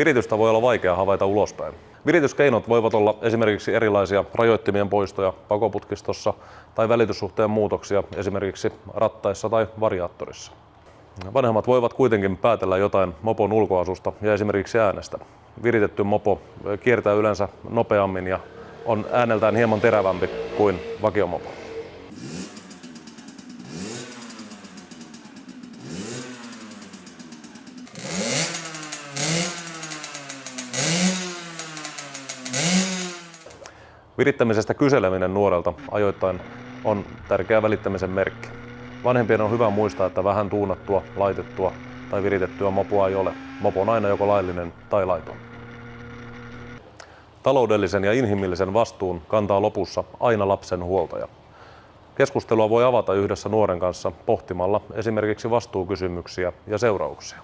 Viritystä voi olla vaikea havaita ulospäin. Virityskeinot voivat olla esimerkiksi erilaisia rajoittimien poistoja pakoputkistossa tai välityssuhteen muutoksia esimerkiksi rattaissa tai variaattorissa. Vanhemmat voivat kuitenkin päätellä jotain mopon ulkoasusta ja esimerkiksi äänestä. Viritetty mopo kiertää yleensä nopeammin ja on ääneltään hieman terävämpi kuin vakiomopo. Virittämisestä kyseleminen nuorelta ajoittain on tärkeä välittämisen merkki. Vanhempien on hyvä muistaa, että vähän tuunattua, laitettua tai viritettyä mopoa ei ole. Mopo on aina joko laillinen tai laiton. Taloudellisen ja inhimillisen vastuun kantaa lopussa aina lapsen huoltaja. Keskustelua voi avata yhdessä nuoren kanssa pohtimalla esimerkiksi vastuukysymyksiä ja seurauksia.